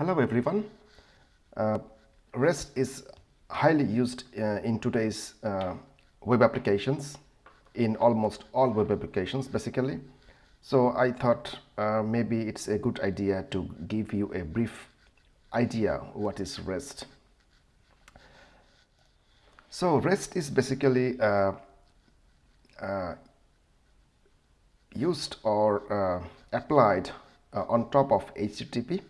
Hello everyone. Uh, REST is highly used uh, in today's uh, web applications in almost all web applications basically. So I thought uh, maybe it's a good idea to give you a brief idea what is REST. So REST is basically uh, uh, used or applied on top of HTTP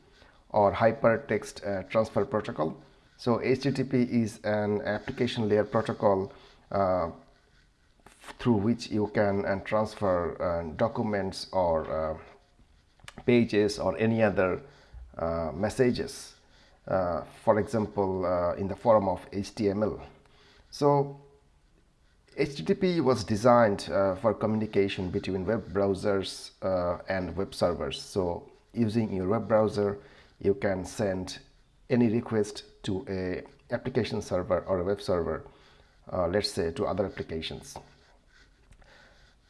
or hypertext uh, transfer protocol. So HTTP is an application layer protocol uh, through which you can uh, transfer uh, documents or uh, pages or any other messages for example in the form of HTML. So HTTP was designed for communication between web browsers and web servers. So using your web browser you can send any request to a application server or a web server uh, let's say to other applications.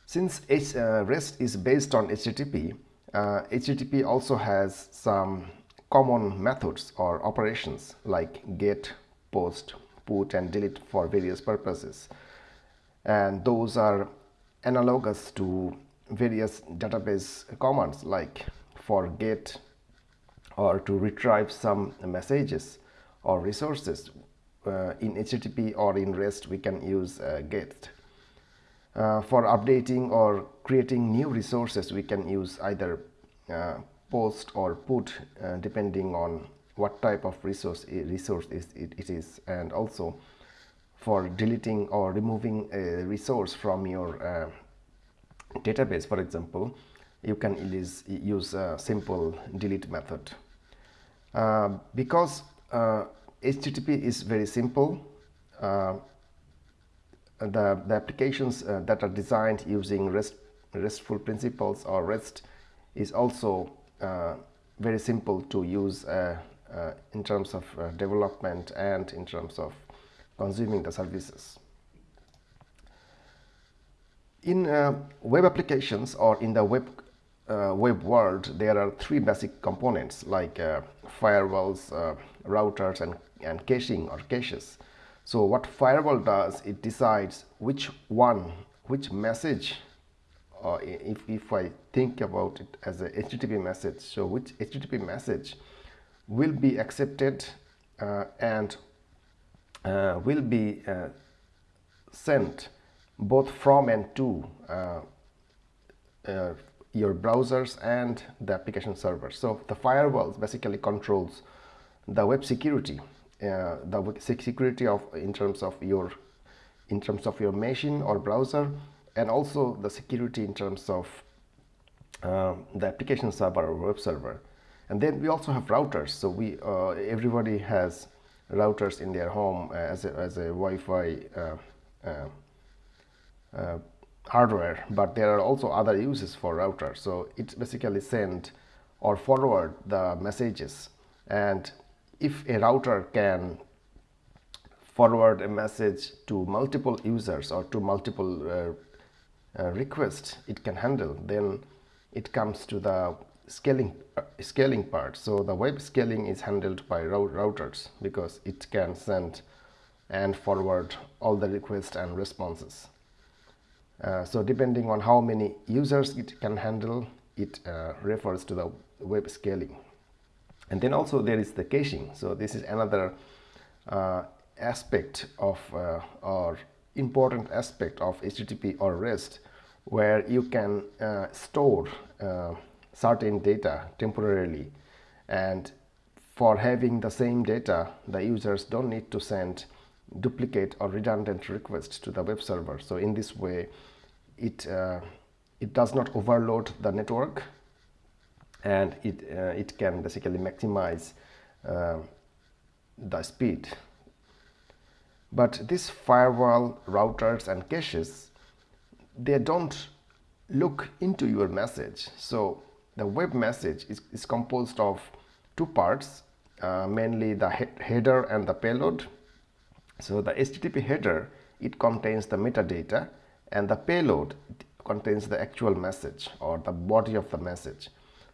Since H, uh, REST is based on HTTP uh, HTTP also has some common methods or operations like get post put and delete for various purposes. And those are analogous to various database commands like for get or to retrieve some messages or resources uh, in HTTP or in REST we can use uh, GET. Uh, for updating or creating new resources we can use either uh, post or put uh, depending on what type of resource resource is it, it is and also for deleting or removing a resource from your uh, database for example you can use, use a simple delete method uh, because uh, HTTP is very simple uh, the, the applications uh, that are designed using REST, RESTful principles or REST is also uh, very simple to use in terms of development and in terms of consuming the services. In web applications or in the web uh, web world, there are three basic components like uh, firewalls, uh, routers, and, and caching or caches. So what firewall does, it decides which one, which message, uh, if, if I think about it as a HTTP message, so which HTTP message will be accepted uh, and uh, will be sent both from and to your browsers and the application server. So the firewalls basically controls the web security, uh, the security of in terms of your in terms of your machine or browser, and also the security in terms of uh, the application server or web server. And then we also have routers. So we uh, everybody has routers in their home as a, as a Wi-Fi uh, uh, uh, hardware but there are also other uses for router. So it basically send or forward the messages. And if a router can forward a message to multiple users or to multiple uh, uh, requests it can handle then it comes to the scaling uh, scaling part. So the web scaling is handled by routers because it can send and forward all the requests and responses uh, so depending on how many users it can handle, it uh, refers to the web scaling. And then also there is the caching. So this is another uh, aspect of uh, or important aspect of HTTP or REST where you can uh, store certain data temporarily and for having the same data the users don't need to send duplicate or redundant requests to the web server. So in this way it uh, it does not overload the network and it uh, it can basically maximize uh, the speed. But this firewall routers and caches they don't look into your message. So the web message is, is composed of two parts uh, mainly the he header and the payload so the http header it contains the metadata and the payload contains the actual message or the body of the message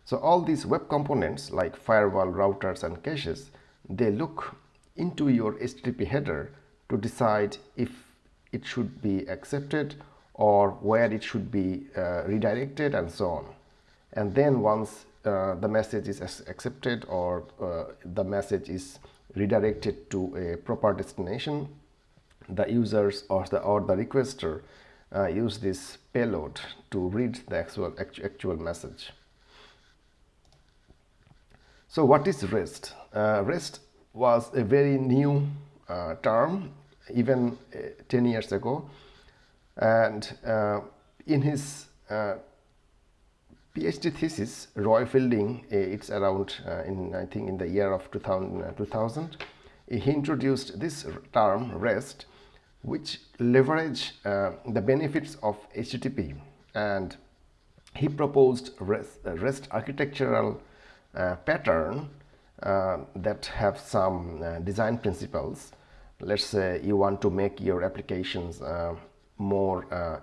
So all these web components like firewall, routers and caches, they look into your HTTP header to decide if it should be accepted or where it should be uh, redirected and so on. And then once uh, the message is accepted or uh, the message is redirected to a proper destination, the users or the, or the requester uh, use this payload to read the actual, actual message. So what is REST? Uh, REST was a very new uh, term even uh, 10 years ago and uh, in his uh, PhD thesis Roy Fielding uh, it's around in I think in the year of 2000, 2000 he introduced this term REST which leverage the benefits of HTTP and he proposed REST, REST architectural uh, pattern uh, that have some uh, design principles. Let's say you want to make your applications more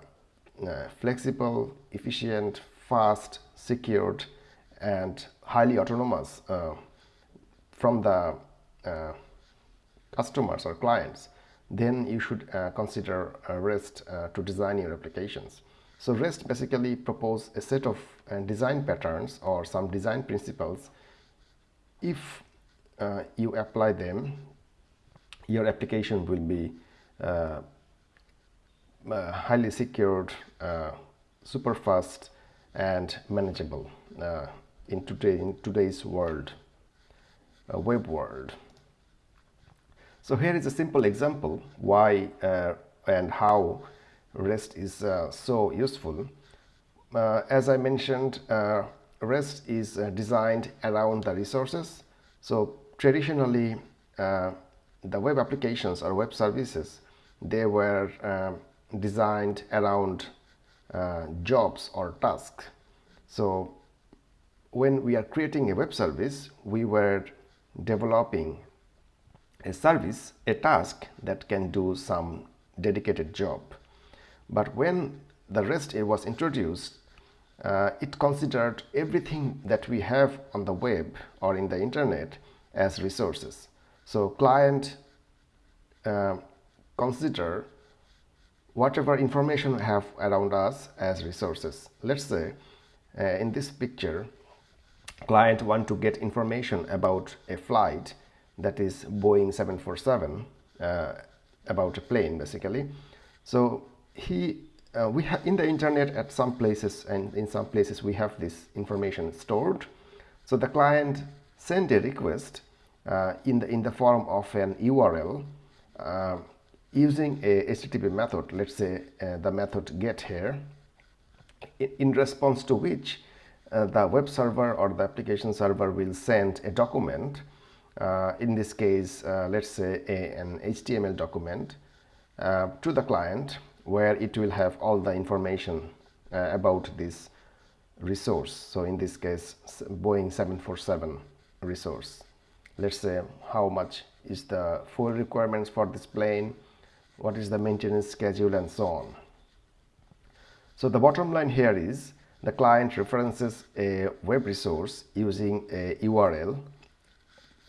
flexible efficient fast secured and highly autonomous from the customers or clients then you should uh, consider uh, REST uh, to design your applications. So REST basically propose a set of uh, design patterns or some design principles. If uh, you apply them, your application will be uh, uh highly secured, uh, super fast and manageable uh, in, today, in today's world, web world. So here is a simple example why and how REST is uh, so useful. Uh, as I mentioned, uh, REST is uh, designed around the resources. So traditionally, uh, the web applications or web services, they were uh, designed around jobs or tasks. So when we are creating a web service, we were developing a service, a task that can do some dedicated job. But when the REST was introduced, uh, it considered everything that we have on the web or in the internet as resources. So client uh, consider whatever information we have around us as resources. Let's say uh, in this picture, client want to get information about a flight that is Boeing 747 uh, about a plane basically. So he uh, we have in the internet at some places and in some places we have this information stored so the client send a request uh, in the in the form of an url uh, using a http method let's say uh, the method get here in response to which uh, the web server or the application server will send a document uh, in this case let's say a, an html document to the client where it will have all the information uh, about this resource. So in this case, Boeing 747 resource. Let's say how much is the fuel requirements for this plane, what is the maintenance schedule and so on. So the bottom line here is the client references a web resource using a URL.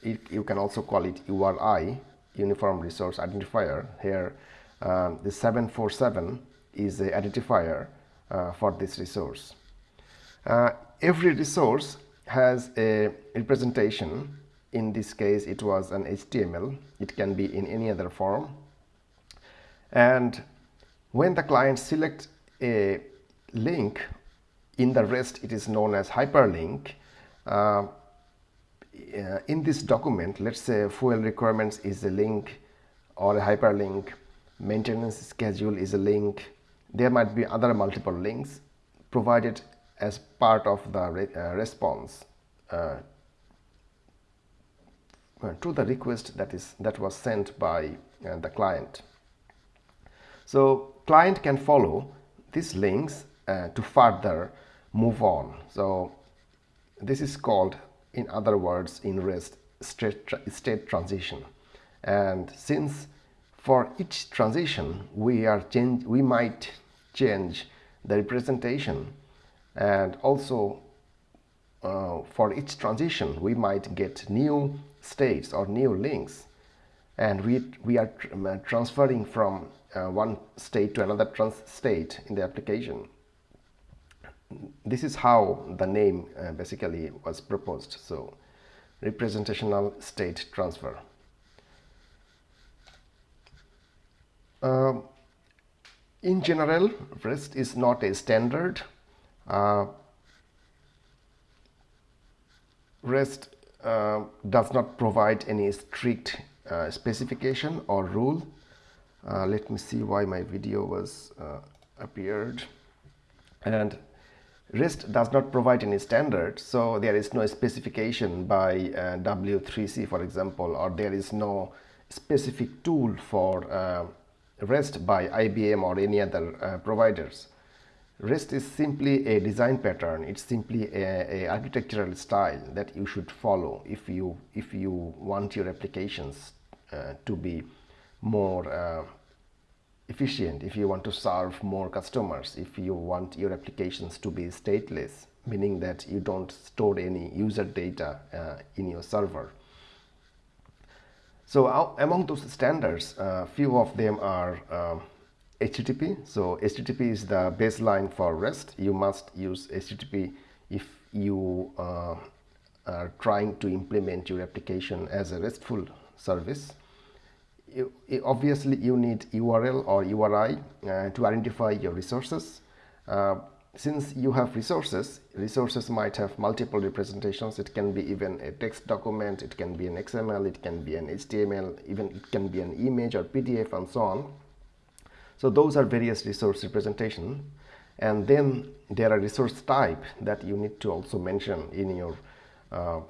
It, you can also call it URI, Uniform Resource Identifier. Here um, the 747 is the identifier uh, for this resource. Uh, every resource has a representation. In this case, it was an HTML. It can be in any other form. And when the client selects a link in the REST, it is known as hyperlink. Uh, uh, in this document, let's say fuel requirements is a link or a hyperlink maintenance schedule is a link there might be other multiple links provided as part of the re uh, response uh, to the request that is that was sent by uh, the client so client can follow these links uh, to further move on. So this is called in other words in rest state, tra state transition. And since for each transition we are change we might change the representation and also uh, for each transition we might get new states or new links. And we we are uh, transferring from uh, one state to another trans state in the application. This is how the name uh, basically was proposed. So representational state transfer. Uh, in general REST is not a standard. Uh, REST uh, does not provide any strict uh, specification or rule uh, let me see why my video was uh, appeared and REST does not provide any standard so there is no specification by uh, W3C for example or there is no specific tool for uh, REST by IBM or any other uh, providers. REST is simply a design pattern. It's simply a, a, architectural style that you should follow if you if you want your applications uh, to be more uh, efficient. If you want to serve more customers. If you want your applications to be stateless, meaning that you don't store any user data uh, in your server. So uh, among those standards, uh, few of them are uh, HTTP. So HTTP is the baseline for REST. You must use HTTP if you uh, are trying to implement your application as a RESTful service. You, obviously, you need URL or URI uh, to identify your resources. Uh, since you have resources resources might have multiple representations. It can be even a text document it can be an xml it can be an html even it can be an image or pdf and so on. So those are various resource representation. And then there are resource type that you need to also mention in your uh,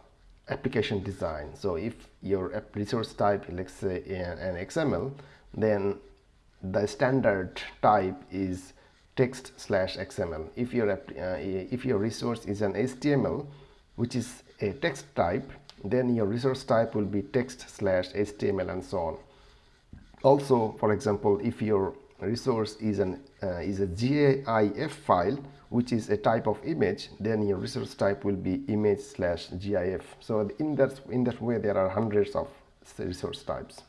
application design. So if your resource type let's say an xml then the standard type is text slash xml if your uh, if your resource is an html which is a text type then your resource type will be text slash html and so on. Also for example if your resource is an uh, is a gif file which is a type of image then your resource type will be image slash gif so in that in that way there are hundreds of resource types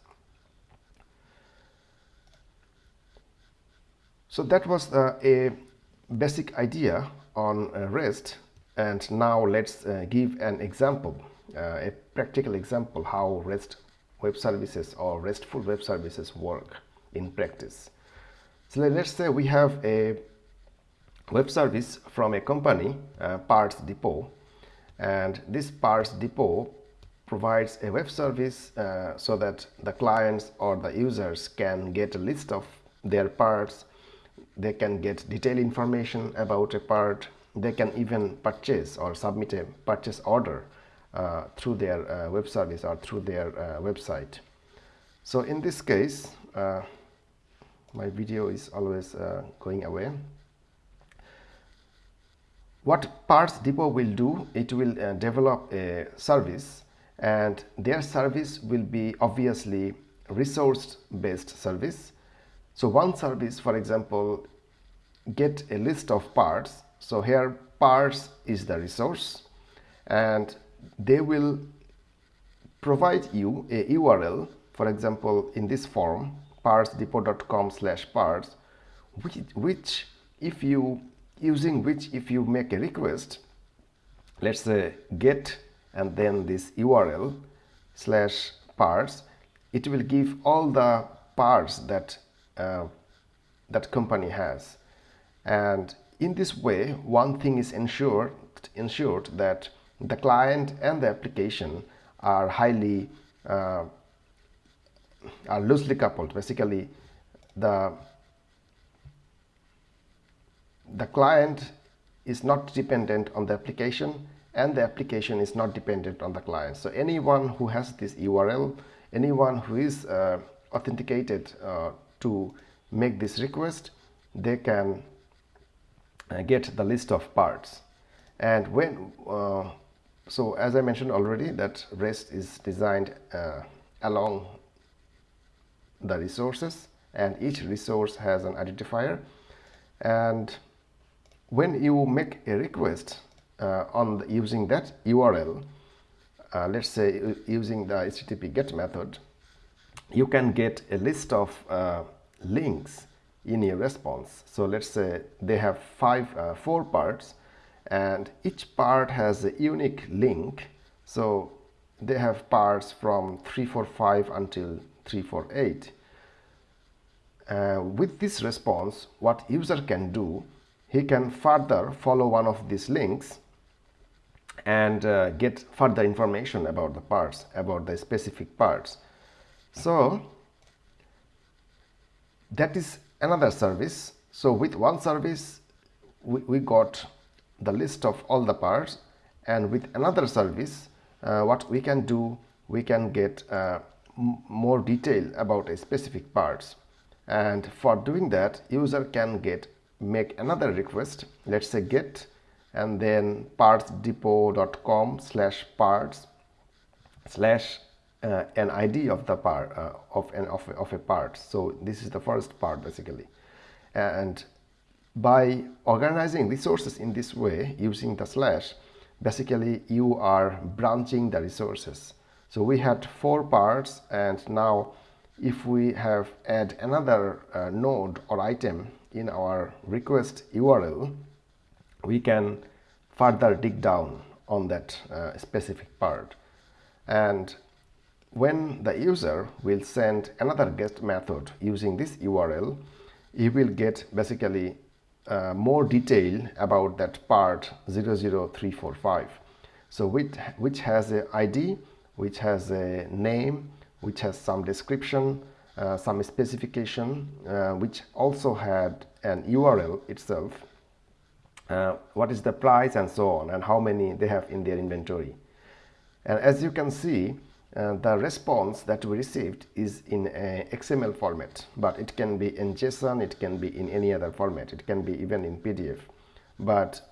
So that was uh, a basic idea on uh, REST and now let's uh, give an example, uh, a practical example how REST web services or RESTful web services work in practice. So let's say we have a web service from a company, uh, Parts Depot, and this Parts Depot provides a web service uh, so that the clients or the users can get a list of their parts. They can get detailed information about a part. They can even purchase or submit a purchase order uh, through their uh, web service or through their uh, website. So in this case uh, my video is always uh, going away what parts depot will do it will uh, develop a service and their service will be obviously resource based service so one service, for example, get a list of parts. So here parts is the resource and they will provide you a URL, for example, in this form partsdepot.com slash parts, which, which if you using which if you make a request, let's say get and then this URL slash parts, it will give all the parts that uh, that company has. And in this way one thing is ensured ensured that the client and the application are highly uh, are loosely coupled. Basically the the client is not dependent on the application and the application is not dependent on the client. So anyone who has this url anyone who is uh, authenticated uh, to make this request they can uh, get the list of parts. And when uh, so as I mentioned already that REST is designed uh, along the resources and each resource has an identifier. And when you make a request uh, on the, using that URL, uh, let's say using the HTTP GET method, you can get a list of uh, links in your response. So let's say they have five, uh, four parts and each part has a unique link. So they have parts from 345 until 348. Uh, with this response, what user can do, he can further follow one of these links and uh, get further information about the parts, about the specific parts. So that is another service. So with one service, we, we got the list of all the parts and with another service, uh, what we can do, we can get uh, more detail about a specific parts. And for doing that, user can get make another request. Let's say get and then partsdepot.com slash parts slash uh, an ID of the part uh, of an of, of a part. So this is the first part basically, and by organizing resources in this way using the slash, basically you are branching the resources. So we had four parts, and now if we have add another uh, node or item in our request URL, we can further dig down on that uh, specific part and when the user will send another GET method using this URL, he will get basically uh, more detail about that part 00345. So which, which has a ID, which has a name, which has some description, uh, some specification, uh, which also had an URL itself, uh, what is the price and so on, and how many they have in their inventory. And as you can see, uh, the response that we received is in XML format, but it can be in JSON, it can be in any other format, it can be even in PDF. But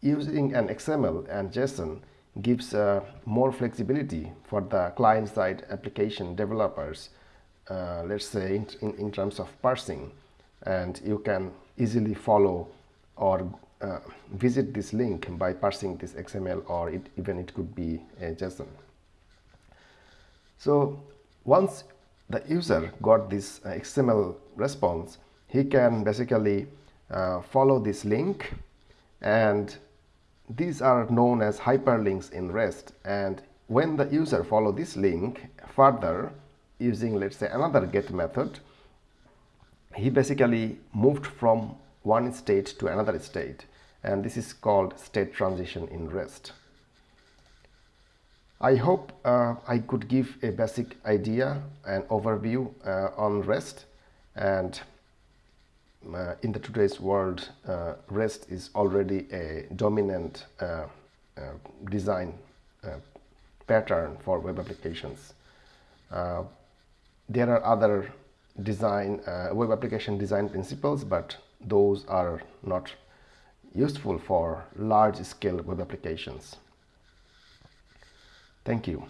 using an XML and JSON gives uh, more flexibility for the client-side application developers, uh, let's say in, in, in, terms of parsing, and you can easily follow or uh, visit this link by parsing this XML or it, even it could be a JSON. So once the user got this uh, XML response, he can basically uh, follow this link and these are known as hyperlinks in REST and when the user follow this link further using let's say another get method he basically moved from one state to another state and this is called state transition in REST. I hope uh, I could give a basic idea and overview uh, on REST and uh, in the today's world uh, REST is already a dominant uh, uh, design pattern for web applications. There are other design uh, web application design principles but those are not useful for large scale web applications. Thank you.